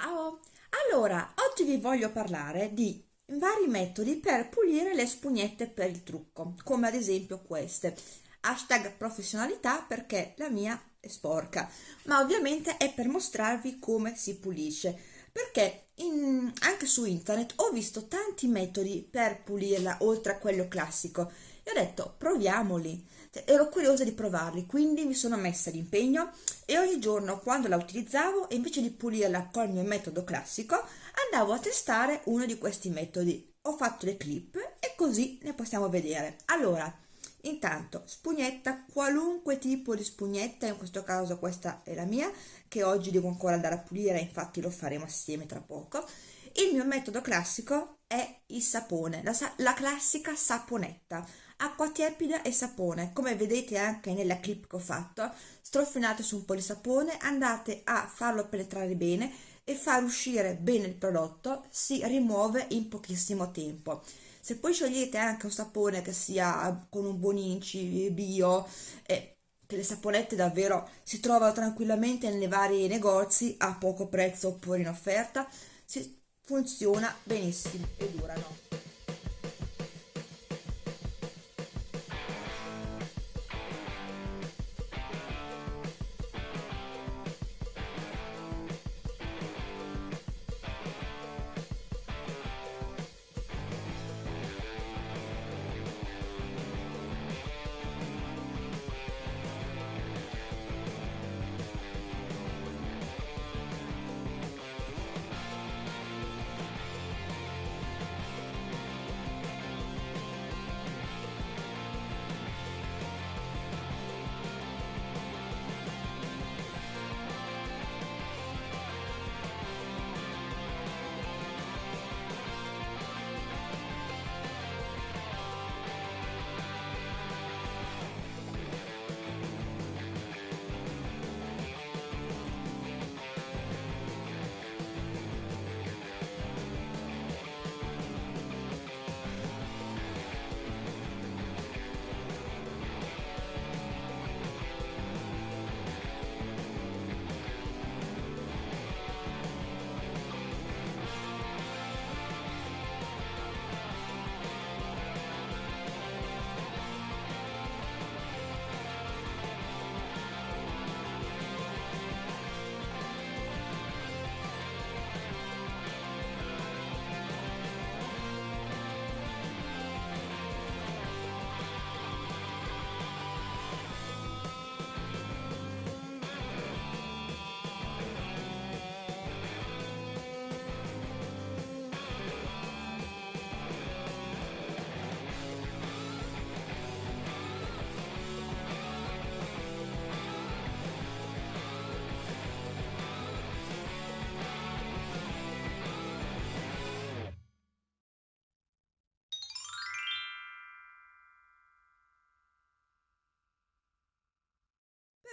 Ciao! Allora, oggi vi voglio parlare di vari metodi per pulire le spugnette per il trucco, come ad esempio queste. Hashtag professionalità perché la mia è sporca, ma ovviamente è per mostrarvi come si pulisce, perché in, anche su internet ho visto tanti metodi per pulirla oltre a quello classico e ho detto proviamoli ero curiosa di provarli quindi mi sono messa d'impegno e ogni giorno quando la utilizzavo invece di pulirla col mio metodo classico andavo a testare uno di questi metodi. Ho fatto le clip e così ne possiamo vedere. Allora intanto spugnetta qualunque tipo di spugnetta in questo caso questa è la mia che oggi devo ancora andare a pulire infatti lo faremo assieme tra poco. Il mio metodo classico è il sapone la, la classica saponetta acqua tiepida e sapone. Come vedete anche nella clip che ho fatto strofinate su un po' di sapone andate a farlo penetrare bene e far uscire bene il prodotto si rimuove in pochissimo tempo. Se poi scegliete anche un sapone che sia con un buon inci bio e che le saponette davvero si trovano tranquillamente nei vari negozi a poco prezzo oppure in offerta si, funziona benissimo e durano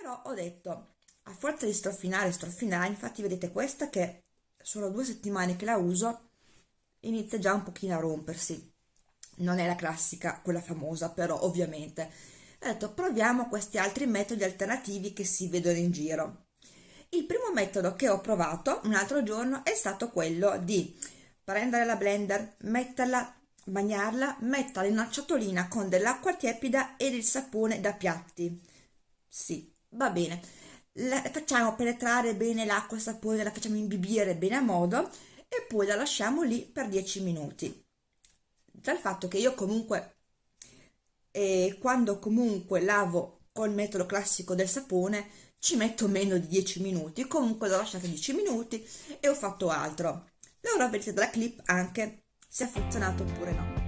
però ho detto a forza di strofinare strofinare infatti vedete questa che sono due settimane che la uso inizia già un pochino a rompersi. Non è la classica quella famosa però ovviamente. Ho detto proviamo questi altri metodi alternativi che si vedono in giro. Il primo metodo che ho provato un altro giorno è stato quello di prendere la blender metterla bagnarla metterla in una ciotolina con dell'acqua tiepida e del sapone da piatti. Sì va bene. La facciamo penetrare bene l'acqua sapone la facciamo imbibire bene a modo e poi la lasciamo lì per 10 minuti. Dal fatto che io comunque eh, quando comunque lavo col metodo classico del sapone ci metto meno di 10 minuti. Comunque l'ho lasciata 10 minuti e ho fatto altro. Ora vedete dalla clip anche se ha funzionato oppure no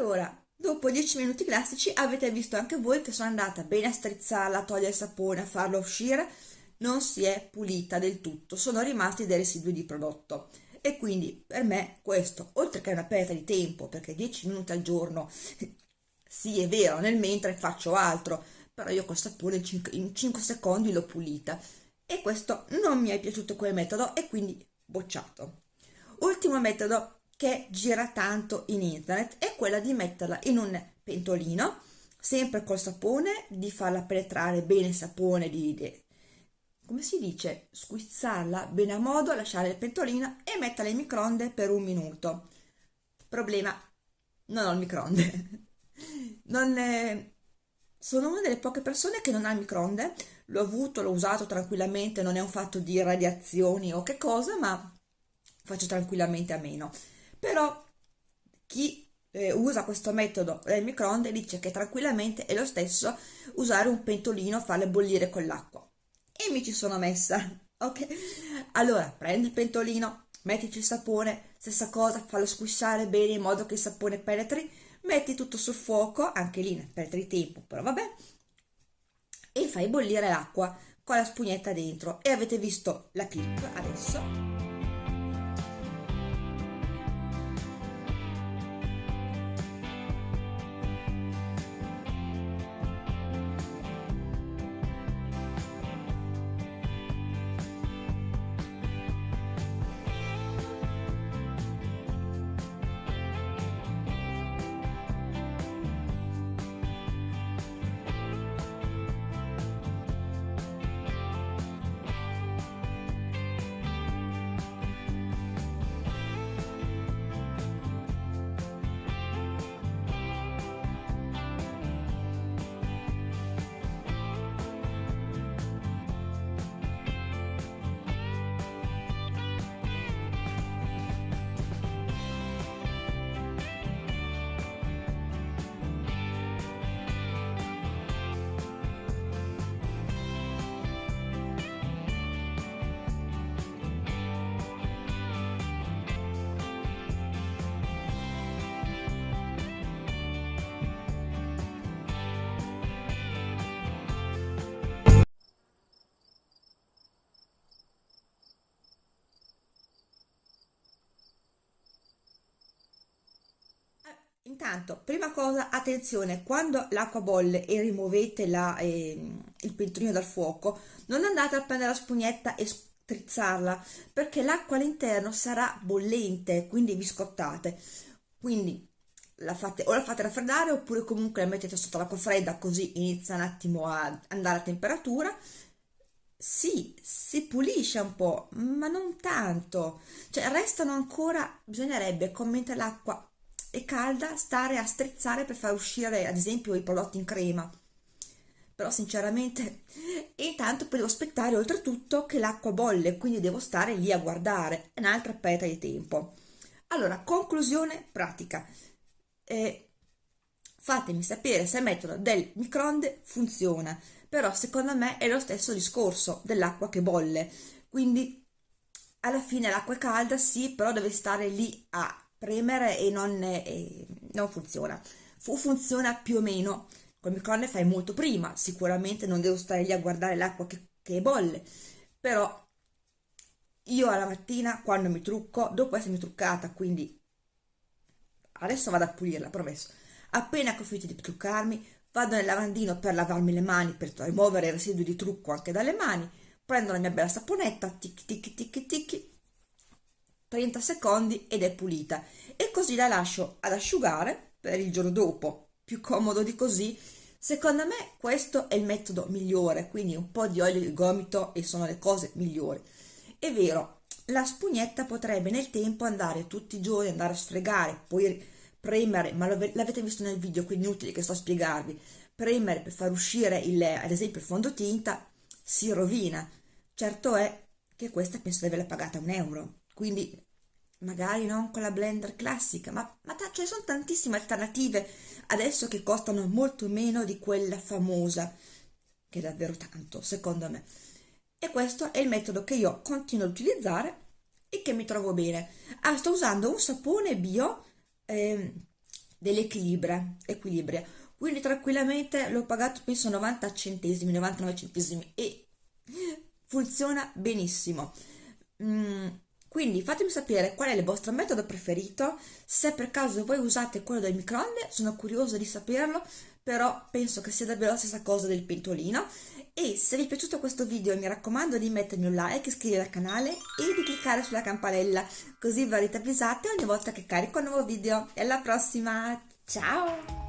allora dopo 10 minuti classici avete visto anche voi che sono andata bene a strizzarla a togliere il sapone a farlo uscire non si è pulita del tutto sono rimasti dei residui di prodotto. E quindi per me questo oltre che una perdita di tempo perché 10 minuti al giorno sì è vero nel mentre faccio altro però io col sapone in 5, in 5 secondi l'ho pulita. E questo non mi è piaciuto quel metodo e quindi bocciato. Ultimo metodo che gira tanto in internet è quella di metterla in un pentolino sempre col sapone di farla penetrare bene il sapone di, di come si dice, squizzarla bene a modo, lasciare il pentolino e metterla in microonde per un minuto. Problema, non ho il microonde. Non è... Sono una delle poche persone che non ha il microonde, l'ho avuto, l'ho usato tranquillamente, non è un fatto di radiazioni o che cosa, ma faccio tranquillamente a meno. Però chi eh, usa questo metodo del microonde dice che tranquillamente è lo stesso usare un pentolino, farle bollire con l'acqua e mi ci sono messa, ok? Allora, prendi il pentolino, mettici il sapone, stessa cosa, fallo squisciare bene in modo che il sapone penetri, metti tutto sul fuoco, anche lì perdere tempo, però vabbè, e fai bollire l'acqua con la spugnetta dentro. E avete visto la clip adesso? Intanto, prima cosa, attenzione, quando l'acqua bolle e rimuovete la, eh, il pentolino dal fuoco, non andate a prendere la spugnetta e strizzarla, perché l'acqua all'interno sarà bollente, quindi vi scottate. Quindi la fate, o la fate raffreddare oppure comunque la mettete sotto l'acqua fredda così inizia un attimo a andare a temperatura. Sì, si pulisce un po', ma non tanto. Cioè, restano ancora, bisognerebbe, come mentre l'acqua è calda stare a strizzare per far uscire ad esempio i prodotti in crema. Però sinceramente e intanto poi devo aspettare oltretutto che l'acqua bolle quindi devo stare lì a guardare. È un'altra perdita di tempo. Allora conclusione pratica. Eh, fatemi sapere se il metodo del microonde funziona però secondo me è lo stesso discorso dell'acqua che bolle. Quindi alla fine l'acqua è calda sì però deve stare lì a premere e non, e non funziona. Fu, funziona più o meno, col microonde fai molto prima, sicuramente non devo stare lì a guardare l'acqua che, che bolle, però io alla mattina quando mi trucco, dopo essermi truccata, quindi adesso vado a pulirla, promesso, appena che ho finito di truccarmi, vado nel lavandino per lavarmi le mani, per rimuovere i residui di trucco anche dalle mani, prendo la mia bella saponetta, tic tic tic tic, 30 secondi ed è pulita. E così la lascio ad asciugare per il giorno dopo. Più comodo di così. Secondo me questo è il metodo migliore quindi un po' di olio di gomito e sono le cose migliori. È vero la spugnetta potrebbe nel tempo andare tutti i giorni andare a sfregare poi premere ma l'avete visto nel video quindi inutile che sto a spiegarvi. Premere per far uscire il, ad esempio il fondotinta si rovina. Certo è che questa penso di averla pagata un euro quindi magari non con la blender classica, ma, ma ce ne sono tantissime alternative adesso che costano molto meno di quella famosa, che è davvero tanto, secondo me. E questo è il metodo che io continuo ad utilizzare e che mi trovo bene. Ah, sto usando un sapone bio eh, dell'equilibrio, equilibrio. Quindi tranquillamente l'ho pagato penso 90 centesimi, 99 centesimi e funziona benissimo. Mm, quindi fatemi sapere qual è il vostro metodo preferito, se per caso voi usate quello del microonde, sono curiosa di saperlo, però penso che sia davvero la stessa cosa del pentolino. E se vi è piaciuto questo video mi raccomando di mettermi un like, iscrivervi al canale e di cliccare sulla campanella, così verrete avvisate ogni volta che carico un nuovo video. E alla prossima, ciao!